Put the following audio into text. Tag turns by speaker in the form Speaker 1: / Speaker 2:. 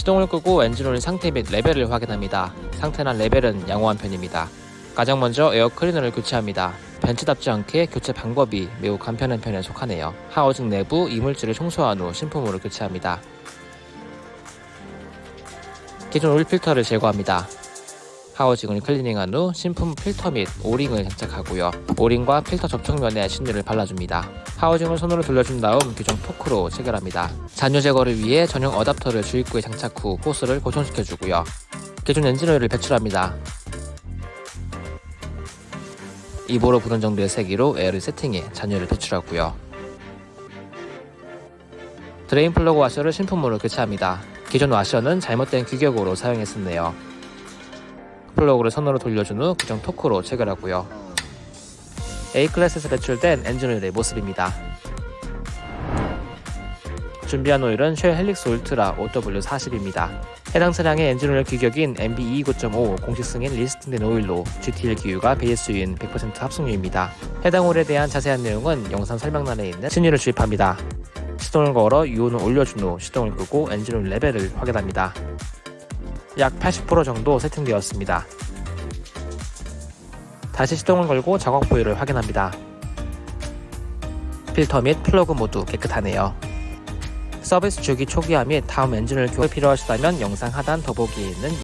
Speaker 1: 시동을 끄고 엔진오일 상태 및 레벨을 확인합니다. 상태나 레벨은 양호한 편입니다. 가장 먼저 에어 클리너를 교체합니다. 벤츠답지 않게 교체 방법이 매우 간편한 편에 속하네요. housing 내부 이물질을 청소한 후 신품으로 교체합니다. 기존 오일 필터를 제거합니다. housing을 클리닝한 후 신품 필터 및 O-ring을 장착하고요. O-ring과 필터 접촉면에 신유를 발라줍니다. housing을 손으로 돌려준 다음 규정 토크로 체결합니다. 잔유 제거를 위해 전용 어답터를 주입구에 장착 후 호스를 고정시켜주고요. 기존 엔진오일을 배출합니다. 입으로 부는 정도의 세기로 에어를 세팅해 잔유를 배출하고요. drain 플러그 와셔를 신품으로 교체합니다. 기존 와셔는 잘못된 규격으로 사용했었네요. 플러그를 손으로 돌려준 후 규정 토크로 체결하고요. A클래스에서 배출된 엔진 오일의 모습입니다. 준비한 오일은 Shell Helix Ultra 0W40입니다. 해당 차량의 엔진 오일 규격인 MB229.5 공식 승인 listing된 오일로 GTL 기유가 베이스유인 100% 합성유입니다. 해당 오일에 대한 자세한 내용은 영상 설명란에 있는 신유를 주입합니다. 시동을 걸어 유온을 올려준 후 시동을 끄고 엔진 오일 레벨을 확인합니다. 약 80% 정도 세팅되었습니다. 다시 시동을 걸고 작업 부위를 확인합니다. 필터 및 플러그 모두 깨끗하네요. 서비스 주기 초기화 및 다음 엔진을 교체 필요하시다면 영상 하단 더보기에 있는